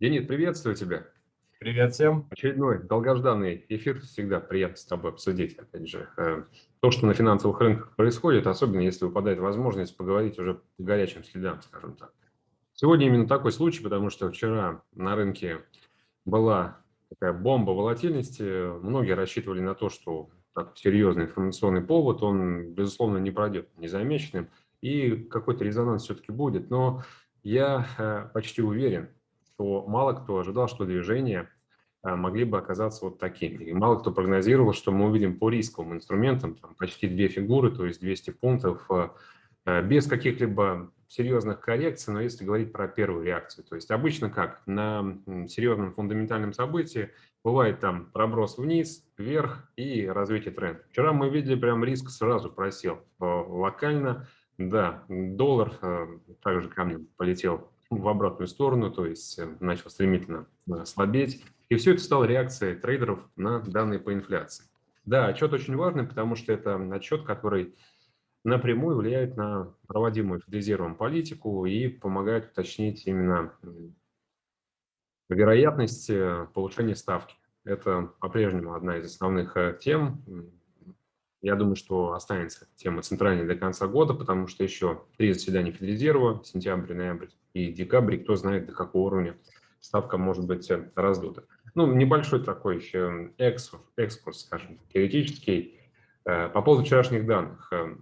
Денис, приветствую тебя. Привет всем. Очередной долгожданный эфир. Всегда приятно с тобой обсудить, опять же, э, то, что на финансовых рынках происходит, особенно если выпадает возможность поговорить уже по горячим следам, скажем так. Сегодня именно такой случай, потому что вчера на рынке была такая бомба волатильности. Многие рассчитывали на то, что так, серьезный информационный повод, он, безусловно, не пройдет незамеченным, и какой-то резонанс все-таки будет. Но я э, почти уверен, что мало кто ожидал, что движения э, могли бы оказаться вот такими. И мало кто прогнозировал, что мы увидим по рисковым инструментам там, почти две фигуры, то есть 200 пунктов, э, без каких-либо серьезных коррекций, но если говорить про первую реакцию. То есть обычно как? На серьезном фундаментальном событии бывает там проброс вниз, вверх и развитие тренда. Вчера мы видели прям риск сразу просел локально. Да, доллар также камнем полетел в обратную сторону, то есть э, начал стремительно э, слабеть. И все это стало реакцией трейдеров на данные по инфляции. Да, отчет очень важный, потому что это отчет, который напрямую влияет на проводимую федризированную политику и помогает уточнить именно вероятность э, повышения ставки. Это по-прежнему одна из основных тем, я думаю, что останется тема центральной до конца года, потому что еще три заседания Федрезерва, сентябрь, ноябрь и декабрь, кто знает, до какого уровня ставка может быть э, раздута. Ну, небольшой такой еще экскурс, скажем, теоретический. Э, по поводу вчерашних данных. Э,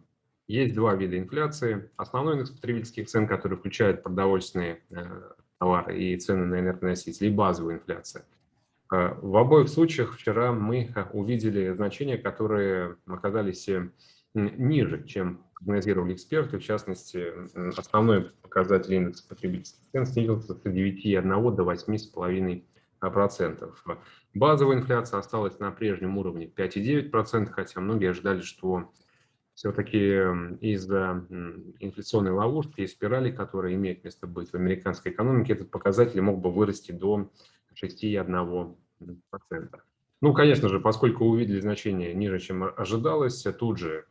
есть два вида инфляции. Основной индекс потребительских цен, который включает продовольственные товары и цены на энергоносители, и базовая инфляция – Э, в обоих случаях вчера мы увидели значения, которые оказались ниже, чем прогнозировали эксперты. В частности, основной показатель индекса потребительских цен снизился с 9,1 до 8,5%. Базовая инфляция осталась на прежнем уровне 5,9%, хотя многие ожидали, что все-таки из-за инфляционной ловушки и спирали, которые имеют место быть в американской экономике, этот показатель мог бы вырасти до 6,1%. Ну, конечно же, поскольку увидели значение ниже, чем ожидалось, тут же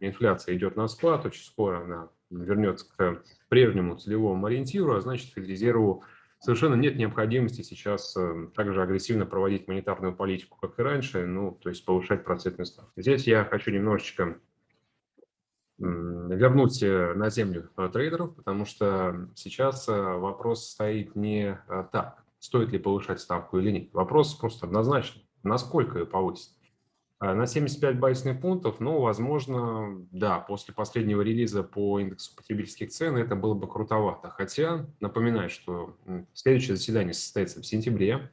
инфляция идет на спад, очень скоро она вернется к прежнему целевому ориентиру, а значит, Федрезерву совершенно нет необходимости сейчас э, также агрессивно проводить монетарную политику, как и раньше, ну, то есть повышать процентную ставку. Здесь я хочу немножечко вернуть э, на землю э, трейдеров, потому что сейчас вопрос стоит не так стоит ли повышать ставку или нет. Вопрос просто однозначный. Насколько ее повысить? А, на 75 базисных пунктов, ну, возможно, да, после последнего релиза по индексу потребительских цен это было бы крутовато. Хотя, напоминаю, что следующее заседание состоится в сентябре,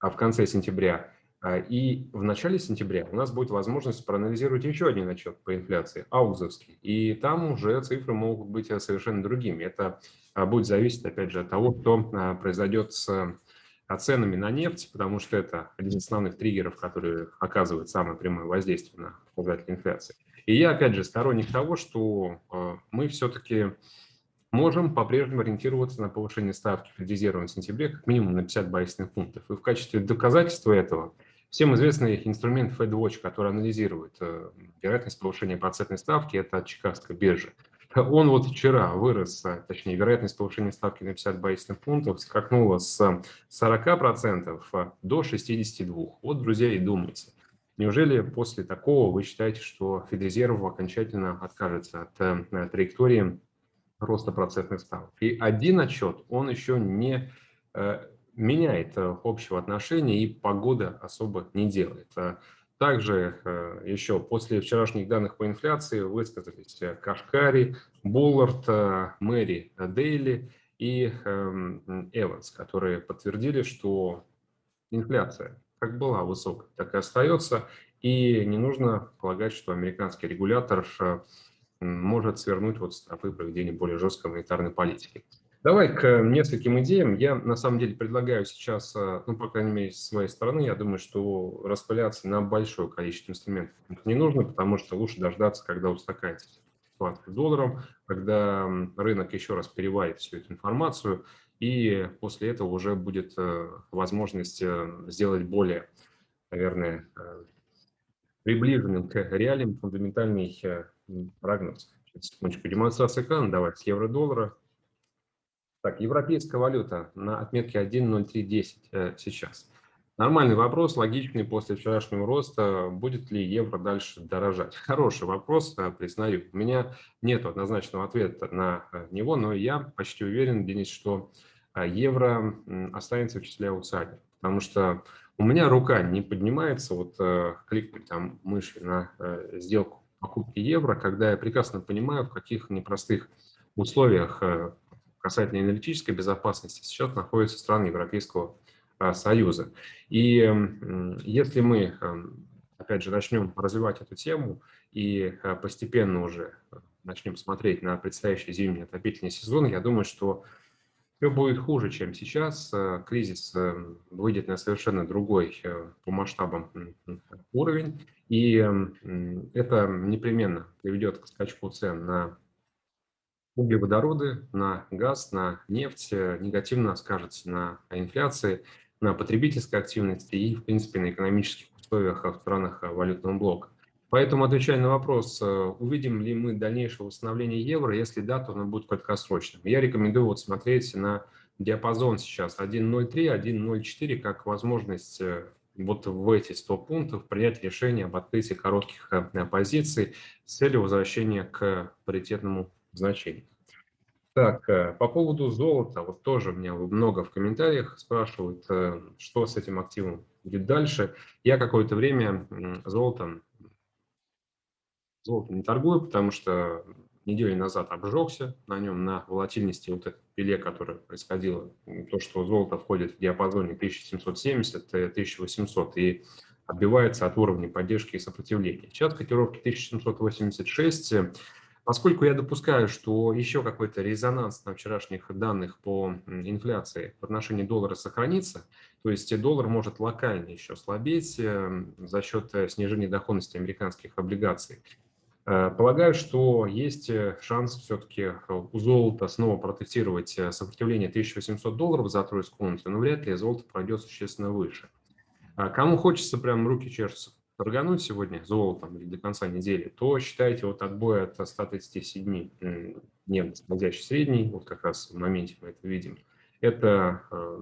а в конце сентября. А, и в начале сентября у нас будет возможность проанализировать еще один отчет по инфляции, аузовский. И там уже цифры могут быть совершенно другими. Это а, будет зависеть, опять же, от того, что произойдет с ценами на нефть, потому что это один из основных триггеров, который оказывает самое прямое воздействие на показатель инфляции. И я, опять же, сторонник того, что э, мы все-таки можем по-прежнему ориентироваться на повышение ставки Федрезерва в сентябре как минимум на 50 базисных пунктов. И в качестве доказательства этого всем известный инструмент FedWatch, который анализирует э, вероятность повышения процентной ставки, это от Чикагской биржи. Он вот вчера вырос, а, точнее, вероятность повышения ставки на 50 базисных пунктов скакнула с 40% а, до 62%. Вот, друзья, и думайте. Неужели после такого вы считаете, что Федрезерв окончательно откажется от э, траектории роста процентных ставок? И один отчет, он еще не э, меняет э, общего отношения и погода особо не делает. Также э, еще после вчерашних данных по инфляции высказались э, Кашкари, Буллард, Мэри Дейли и эм, Эванс, которые подтвердили, что инфляция как была высокой, так и остается, и не нужно полагать, что американский регулятор может свернуть вот стопы проведения более жесткой монетарной политики. Давай к нескольким идеям. Я на самом деле предлагаю сейчас, э, ну, по крайней мере, с своей стороны, я думаю, что распыляться на большое количество инструментов не нужно, потому что лучше дождаться, когда устаканится ситуация с долларом, когда рынок еще раз переварит всю эту информацию, и после этого уже будет э, возможность э, сделать более, наверное, приближенным к реалиям фундаментальный прогноз. Секундочку, демонстрация экрана, давай, с евро-доллара. Так, европейская валюта на отметке 1.0310 сейчас. Нормальный вопрос, логичный после вчерашнего роста. Будет ли евро дальше дорожать? Хороший вопрос, э, признаю. У меня нет однозначного ответа на э, него, но я почти уверен, Денис, что э, евро останется в числе аутсайдеров. Потому что у меня рука не поднимается вот кликнуть там мышью на сделку покупки евро, когда я прекрасно понимаю, в каких непростых условиях касательно энергетической безопасности сейчас находятся страны Европейского а, Союза. И если мы, эм, опять же, начнем развивать эту тему и э, постепенно уже э, начнем смотреть на предстоящий зимний отопительный сезон, я думаю, что все будет хуже, чем сейчас. Э, кризис выйдет на совершенно другой по масштабам уровень, и это непременно приведет к скачку цен на углеводороды, на газ, на нефть, негативно скажется на инфляции на потребительской активности и, в принципе, на экономических условиях в странах валютного блока. Поэтому, отвечая на вопрос, э, увидим ли мы дальнейшее восстановление евро, если да, то оно будет краткосрочным. Я рекомендую вот смотреть на диапазон сейчас 1.03, 1.04 как возможность э, вот в эти 100 пунктов принять решение об открытии коротких э, позиций с целью возвращения к паритетному значению. Так, э, по поводу золота, вот тоже меня много в комментариях спрашивают, э, что с этим активом будет дальше. Я какое-то время золотом, золотом не торгую, потому что неделю назад обжегся на нем, на волатильности вот этой пиле, которая происходила, то, что золото входит в диапазоне 1770-1800 и отбивается от уровня поддержки и сопротивления. Сейчас котировки 1786 Поскольку я допускаю, что еще какой-то резонанс на вчерашних данных по инфляции в отношении доллара сохранится, то есть доллар может локально еще слабеть э, за счет э, снижения доходности американских облигаций, э, Полагаю, что есть шанс все-таки у золота снова протестировать сопротивление 1800 долларов за тройскую унцию, но вряд ли золото пройдет существенно выше. А кому хочется, прям руки чешутся торгануть сегодня золотом или до конца недели, то считайте вот отбой от 137 дневно скользящий средний, вот как раз в моменте мы это видим, это э,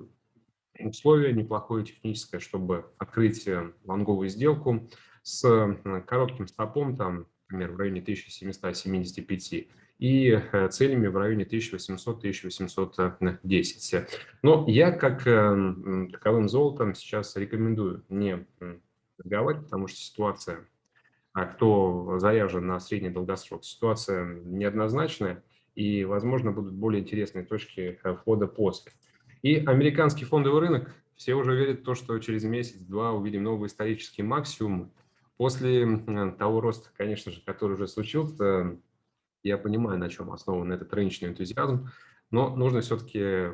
условие неплохое техническое, чтобы открыть э, лонговую сделку с э, коротким стопом, там, например, в районе 1775 и целями в районе 1800-1810. Но я как таковым золотом сейчас рекомендую не торговать, потому что ситуация, а кто заряжен на средний долгосрок, ситуация неоднозначная, и, возможно, будут более интересные точки э, входа после. И американский фондовый рынок, все уже верят в то, что через месяц-два увидим новый исторический максимум. После того роста, конечно же, который уже случился, я понимаю, на чем основан этот рыночный энтузиазм, но нужно все-таки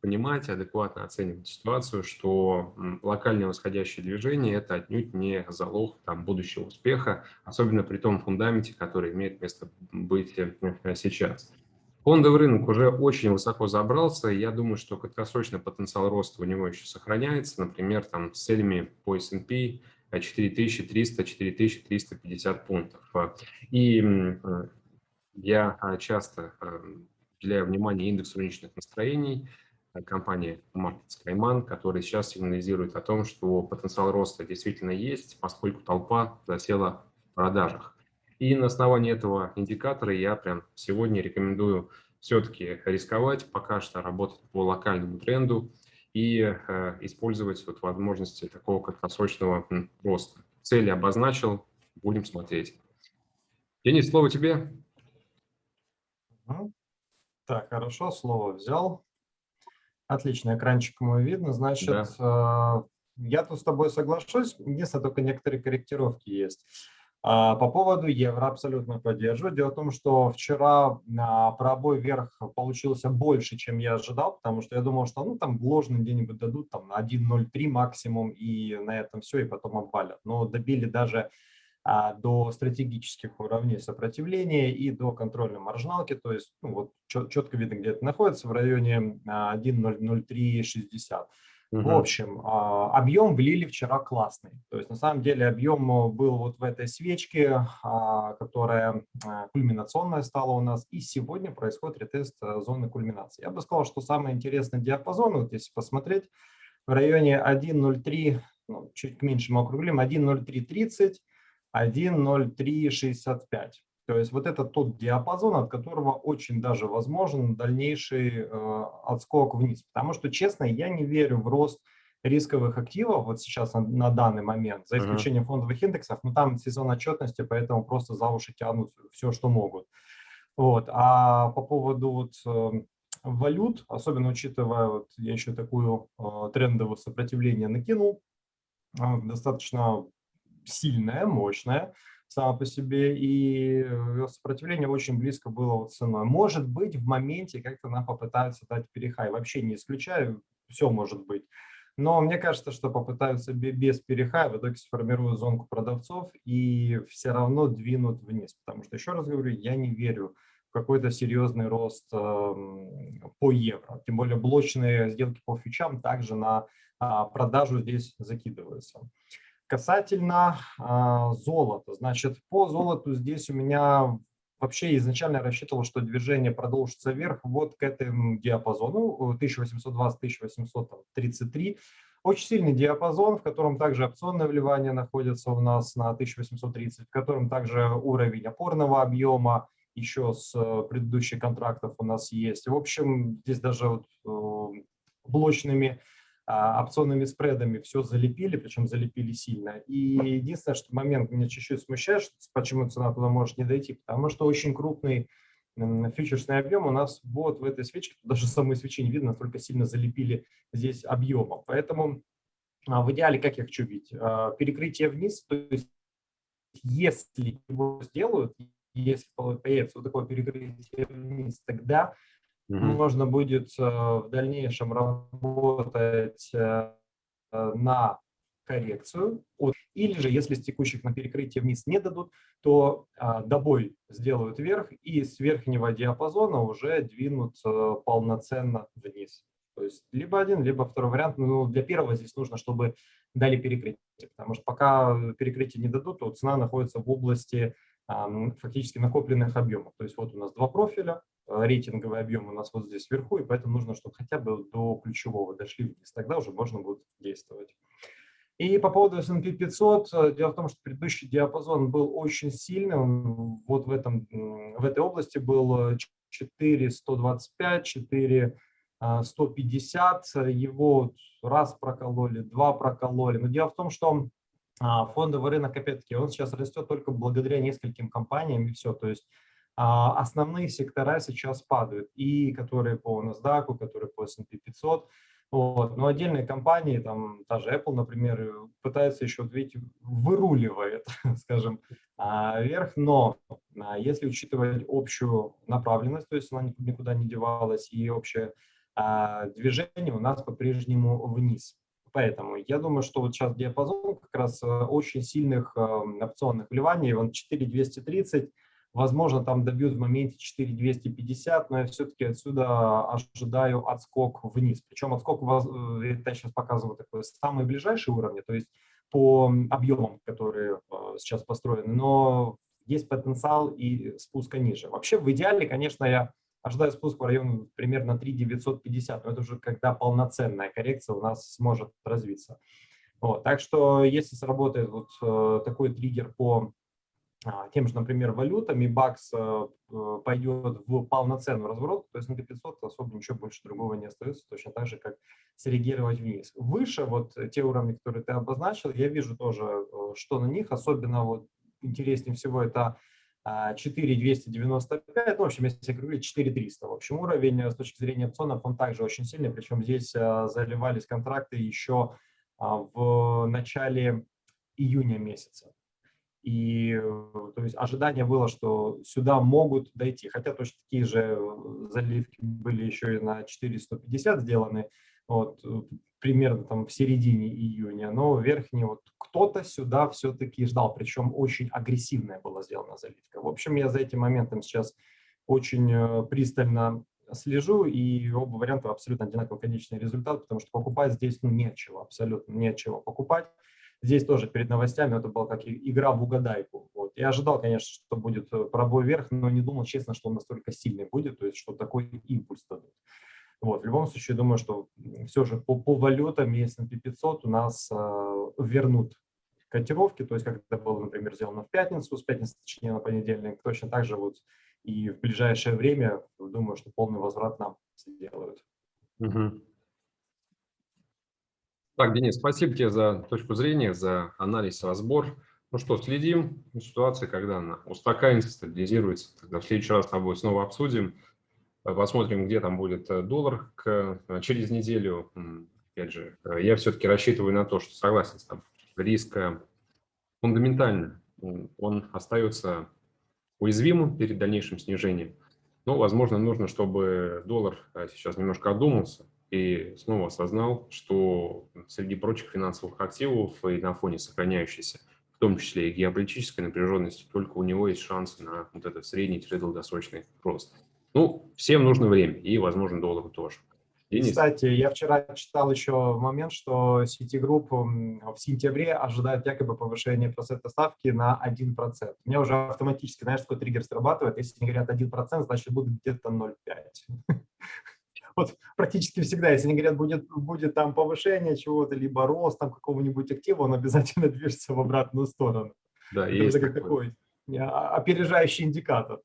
понимать, адекватно оценивать ситуацию, что локальное восходящее движение – это отнюдь не залог там, будущего успеха, особенно при том фундаменте, который имеет место быть э, сейчас. Фондовый рынок уже очень высоко забрался, и я думаю, что краткосрочный потенциал роста у него еще сохраняется, например, там, с целями по S&P 4300-4350 пунктов. И э, я часто уделяю внимание индексу рыночных настроений э, компании Market Skyman, который сейчас сигнализирует о том, что потенциал роста действительно есть, поскольку толпа засела в продажах. И на основании этого индикатора я прям сегодня рекомендую все-таки рисковать, пока что работать по локальному тренду и э, использовать вот возможности такого краткосрочного роста. Цели обозначил, будем смотреть. Денис, слово тебе. Так, хорошо, слово взял. Отлично, экранчик мой видно. Значит, да. Я тут с тобой соглашусь, единственное, только некоторые корректировки есть. А, по поводу евро абсолютно поддерживаю. Дело в том, что вчера а, пробой вверх получился больше, чем я ожидал, потому что я думал, что ну там ложный где-нибудь дадут там на 1.03 максимум, и на этом все, и потом обвалят. Но добили даже до стратегических уровней сопротивления и до контрольной маржиналки, то есть ну, вот четко видно, где это находится, в районе 1.00360. Угу. В общем, а, объем влили вчера классный. То есть на самом деле объем был вот в этой свечке, а, которая кульминационная стала у нас. И сегодня происходит ретест зоны кульминации. Я бы сказал, что самый интересный диапазон, вот если посмотреть, в районе 1.03, ну, чуть меньше мы округлим, 1.0330, 1.0365. То есть вот это тот диапазон, от которого очень даже возможен дальнейший э, отскок вниз. Потому что, честно, я не верю в рост рисковых активов вот сейчас на, на данный момент, за исключением фондовых индексов, но там сезон отчетности, поэтому просто за уши тянут все, что могут. Вот. А по поводу вот, э, валют, особенно учитывая, вот я еще такую э, трендовое сопротивление накинул, э, достаточно сильное, мощное, само по себе, и э, сопротивление очень близко было вот ценой. Может быть, в моменте как-то нам попытаются дать перехай. Вообще не исключаю, все может быть. Но мне кажется, что попытаются без перехая, в итоге сформируют зонку продавцов и все равно двинут вниз. Потому что, еще раз говорю, я не верю в какой-то серьезный рост э, по евро. Тем более блочные сделки по фьючам также на э, продажу здесь закидываются. Касательно э, золота, значит, по золоту здесь у меня вообще изначально рассчитывал, что движение продолжится вверх вот к этому диапазону 1820-1833. Очень сильный диапазон, в котором также опционное вливание находится у нас на 1830, в котором также уровень опорного объема еще с э, предыдущих контрактов у нас есть. В общем, здесь даже вот, э, блочными а, опционными спредами все залепили, причем залепили сильно. И единственное, что момент меня чуть-чуть смущает, почему цена туда может не дойти, потому что очень крупный фьючерсный объем у нас вот в этой свечке, даже самой свечи не видно, настолько сильно залепили здесь объемом. Поэтому а, в идеале, как я хочу видеть, а, перекрытие вниз, то есть если его сделают, если появится вот такое перекрытие вниз, тогда Угу. Можно будет э, в дальнейшем работать э, на коррекцию. Или же, если с текущих на перекрытие вниз не дадут, то а, добой сделают вверх и с верхнего диапазона уже двинут полноценно вниз. То есть либо один, либо второй вариант. Но для первого здесь нужно, чтобы дали перекрытие, потому что пока перекрытие не дадут, то цена находится в области фактически накопленных объемов. То есть вот у нас два профиля, рейтинговый объем у нас вот здесь вверху, и поэтому нужно, чтобы хотя бы до ключевого дошли вниз. Тогда уже можно будет действовать. И по поводу S&P 500, э, дело в том, что предыдущий диапазон был очень сильный, он вот в, этом, в этой области был 4,125, 4,150, его раз прокололи, два прокололи. Но дело в том, что а, фондовый рынок, опять-таки, он сейчас растет только благодаря нескольким компаниям и все. То есть основные сектора сейчас падают, и которые по NASDAQ, которые по S&P 500. Вот. Но отдельные компании, там, та же Apple, например, пытаются еще, видите, выруливает, скажем, а, вверх. Но а, если учитывать общую направленность, то есть она никуда не девалась, и общее движение у нас по-прежнему вниз. Поэтому я думаю, что вот сейчас диапазон как раз э, очень сильных опционных вливаний, он 4230, Возможно, там добьют в моменте 4250, но я все-таки отсюда ожидаю отскок вниз. Причем отскок, э, я сейчас показываю такой самые ближайшие уровни, то есть по объемам, которые э, сейчас построены, но есть потенциал и спуска ниже. Вообще, в идеале, конечно, я ожидаю спуск в район примерно 3950, но это уже когда полноценная коррекция у нас сможет развиться. Вот, так что если сработает вот э, такой триггер по тем же, например, валютами, бакс э, э, пойдет в полноценный разворот, то есть на 500 особо ничего больше другого не остается, точно так же, как среагировать вниз. Выше, вот те уровни, которые ты обозначил, я вижу тоже, э, что на них, особенно вот интереснее всего это 4295, ну, в общем, если округлить, 4300. В общем, уровень с точки зрения опционов, он также очень сильный, причем здесь заливались контракты еще в начале июня месяца. И э, то есть ожидание было, что сюда могут дойти, хотя точно такие же э, заливки были еще и на 450 сделаны, вот, э, примерно там в середине июня, но верхний вот кто-то сюда все-таки ждал, причем очень агрессивная была сделана заливка. В общем, я за этим моментом сейчас очень пристально слежу, и оба варианта абсолютно одинаковый конечный результат, потому что покупать здесь ну, нечего, абсолютно нечего покупать. Здесь тоже перед новостями это была как игра в угадайку. Вот. Я ожидал, конечно, что будет э, пробой вверх, но не думал, честно, что он настолько сильный будет, то есть что такой импульс дадут. Вот. В любом случае, думаю, что все же по, по валютам и S&P 500 у нас э, вернут котировки, то есть как это было, например, сделано в пятницу, с пятницы, точнее, на понедельник, точно так же вот и в ближайшее время, думаю, что полный возврат нам сделают. Угу. Так, Денис, спасибо тебе за точку зрения, за анализ, разбор. Ну что, следим ситуации, когда она устаканится, стабилизируется. Тогда в следующий раз с тобой снова обсудим. Посмотрим, где там будет э, доллар к, э, через неделю. Опять же, э, я все-таки рассчитываю на то, что согласен с тобой. Риск фундаментальный. Он остается уязвимым перед дальнейшим снижением. Но, возможно, нужно, чтобы доллар сейчас немножко одумался, и снова осознал, что среди прочих финансовых активов и на фоне сохраняющейся, в том числе и геополитической напряженности, только у него есть шансы на вот этот средний-долгосрочный рост. Ну, всем нужно время, и, возможно, доллару тоже. Денис? Кстати, я вчера читал еще момент, что Citigroup в сентябре ожидает якобы повышение процента ставки на 1%. У меня уже автоматически, знаешь, такой триггер срабатывает. Если они говорят 1%, значит, будет где-то 0,5 вот практически всегда, если они говорят, будет, будет там повышение чего-то, либо рост там какого-нибудь актива, он обязательно движется в обратную сторону. Да, Это есть как такой опережающий индикатор.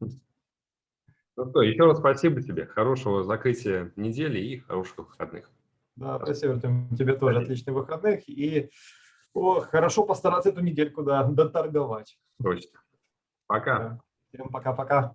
Ну что, еще раз спасибо тебе, хорошего закрытия недели и хороших выходных. Да, спасибо, Артем, тебе тоже отличных выходных и о, хорошо постараться эту недельку да, доторговать. Точно. Пока. Всем пока-пока.